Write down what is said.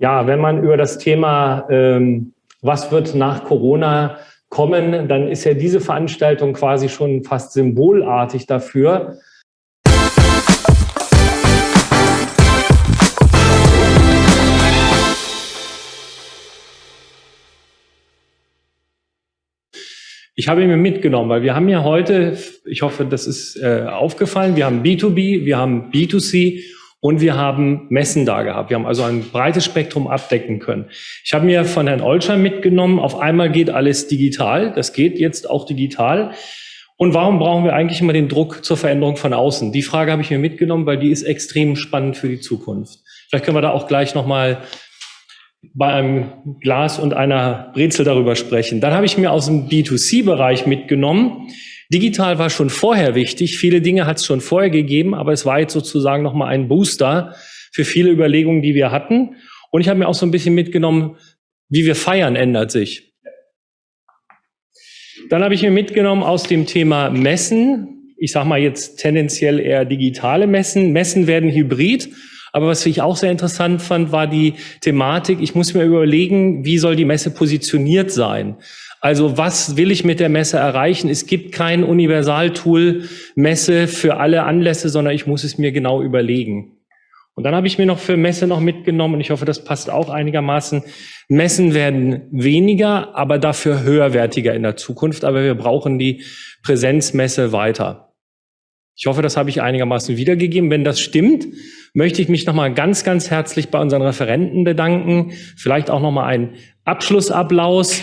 Ja, wenn man über das Thema, ähm, was wird nach Corona kommen, dann ist ja diese Veranstaltung quasi schon fast symbolartig dafür. Ich habe mir mitgenommen, weil wir haben ja heute, ich hoffe, das ist äh, aufgefallen, wir haben B2B, wir haben B2C und wir haben Messen da gehabt. Wir haben also ein breites Spektrum abdecken können. Ich habe mir von Herrn Olscher mitgenommen, auf einmal geht alles digital. Das geht jetzt auch digital. Und warum brauchen wir eigentlich immer den Druck zur Veränderung von außen? Die Frage habe ich mir mitgenommen, weil die ist extrem spannend für die Zukunft. Vielleicht können wir da auch gleich nochmal bei einem Glas und einer Brezel darüber sprechen. Dann habe ich mir aus dem B2C-Bereich mitgenommen, Digital war schon vorher wichtig. Viele Dinge hat es schon vorher gegeben, aber es war jetzt sozusagen nochmal ein Booster für viele Überlegungen, die wir hatten. Und ich habe mir auch so ein bisschen mitgenommen, wie wir feiern, ändert sich. Dann habe ich mir mitgenommen aus dem Thema Messen. Ich sage mal jetzt tendenziell eher digitale Messen. Messen werden hybrid. Aber was ich auch sehr interessant fand, war die Thematik, ich muss mir überlegen, wie soll die Messe positioniert sein? Also was will ich mit der Messe erreichen? Es gibt kein Universaltool Messe für alle Anlässe, sondern ich muss es mir genau überlegen. Und dann habe ich mir noch für Messe noch mitgenommen, und ich hoffe, das passt auch einigermaßen. Messen werden weniger, aber dafür höherwertiger in der Zukunft. Aber wir brauchen die Präsenzmesse weiter. Ich hoffe, das habe ich einigermaßen wiedergegeben. Wenn das stimmt, möchte ich mich nochmal ganz, ganz herzlich bei unseren Referenten bedanken. Vielleicht auch nochmal ein Abschlussapplaus